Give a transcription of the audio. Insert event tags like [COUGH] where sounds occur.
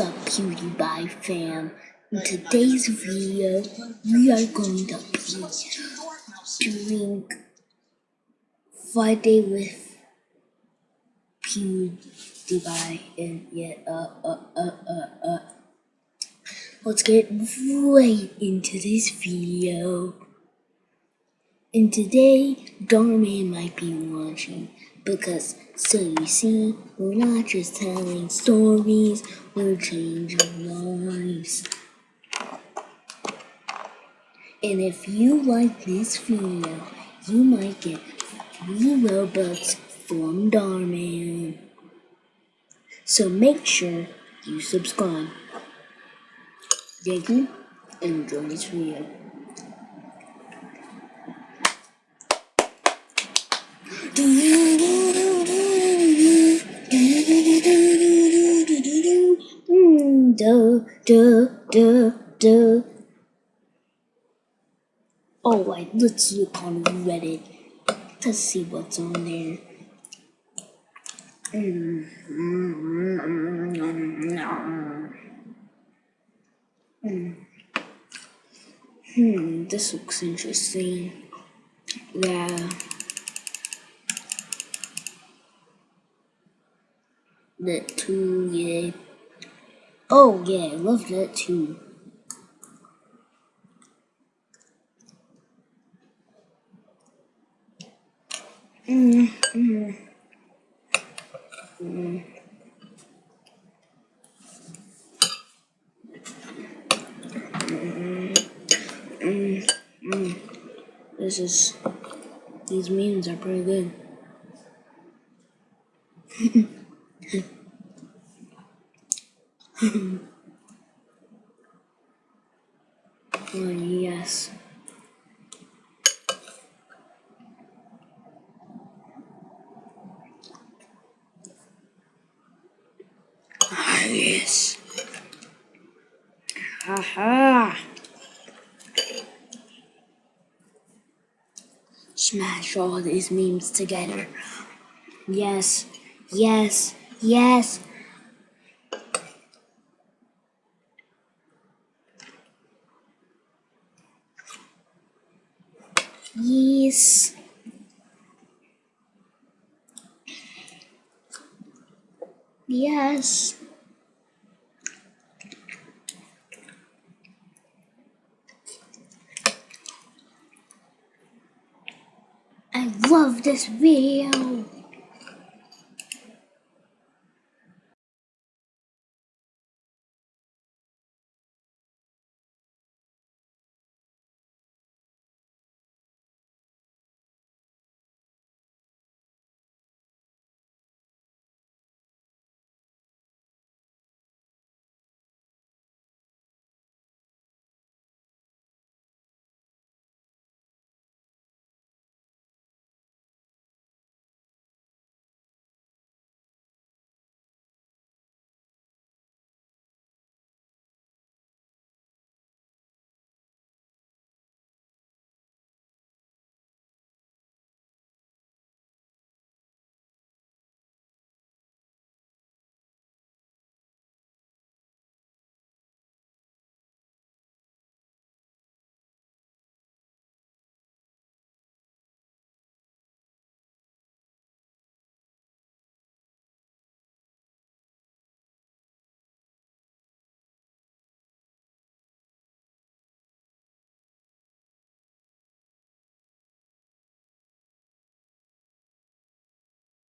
up PewDiePie fam? In today's video, we are going to be doing Friday with PewDiePie and yeah, uh, uh, uh, uh, uh. Let's get right into this video. And today, Dhar Mann might be watching because, so you see, we're not just telling stories, we're changing lives. And if you like this video, you might get free Robux from Dhar Mann. So make sure you subscribe. Thank you, and enjoy this video. Do, do, do, do. Oh, wait, let's look on Reddit. Let's see what's on there. Hmm, this looks interesting. Yeah. That too, yeah. Oh, yeah, I love that too. Mm, mm, mm. Mm, mm. This is, these memes are pretty good. [LAUGHS] oh, yes. Ah, yes. Haha. Smash all these memes together. Yes, yes, yes. Yes. Yes. I love this video.